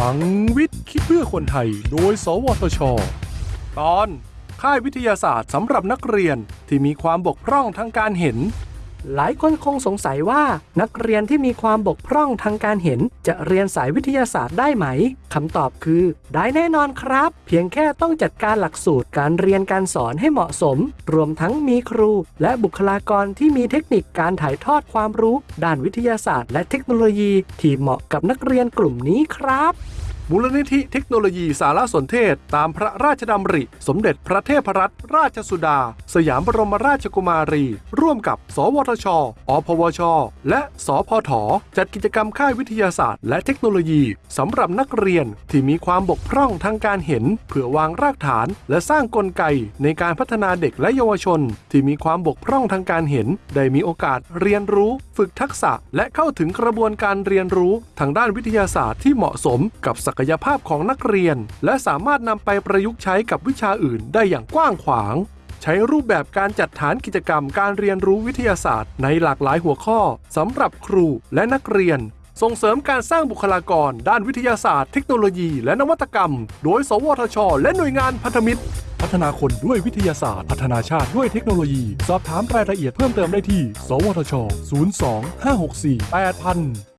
ลังวิทย์คิดเพื่อคนไทย โดย สวทช ตอน ค่ายวิทยาศาสตร์สำหรับนักเรียนที่มีความบกพร่องทางการเห็น หลายคนคงสงสัยว่านักเรียนที่มีความบกพร่องทางการเห็น จะเรียนสายวิทยาศาสตร์ได้ไหมคำตอบคือ ได้แน่นอนครับ เพียงแค่ต้องจัดการหลักสูตรการเรียนการสอนให้เหมาะสม รวมทั้งมีครู และบุคลากรที่มีเทคนิคการถ่ายทอดความรู้ ด้านวิทยาศาสตร์ และเทคโนโลยี ที่เหมาะกับนักเรียนกลุ่มนี้ครับ มูลนิธิเทคโนโลยีสารสนเทศ ตามพระราชดำริ สมเด็จพระเทพรัตนราชสุดา สยามบรมราชกุมารี ร่วมกับ สวทช อพวช และสพท จัดกิจกรรมค่ายวิทยาศาสตร์ และเทคโนโลยีสำหรับนักเรียนที่มีความบกพร่องทางการเห็น เพื่อวางรากฐาน และสร้างกลไกในการพัฒนาเด็กและเยาวชน ที่มีความบกพร่องทางการเห็น ได้มีโอกาสเรียนรู้ ฝึกทักษะ และเข้าถึงกระบวนการเรียนรู้ทางด้านวิทยาศาสตร์ที่เหมาะสมกับศักยภาพของนักเรียน และสามารถนำไปประยุกต์ใช้กับวิชาอื่นได้อย่างกว้างขวาง ใช้รูปแบบการจัดฐานกิจกรรมการเรียนรู้วิทยาศาสตร์ ในหลากหลายหัวข้อสำหรับครูและนักเรียน ส่งเสริมการสร้างบุคลากร ด้านวิทยาศาสตร์ เทคโนโลยี และนวัตกรรม โดย สวทช และหน่วยงานพันธมิตร พัฒนาคนด้วยวิทยาศาสตร์ พัฒนาชาติด้วยเทคโนโลยี สอบถามรายละเอียดเพิ่มเติมได้ที่ สวทช 02 564 8000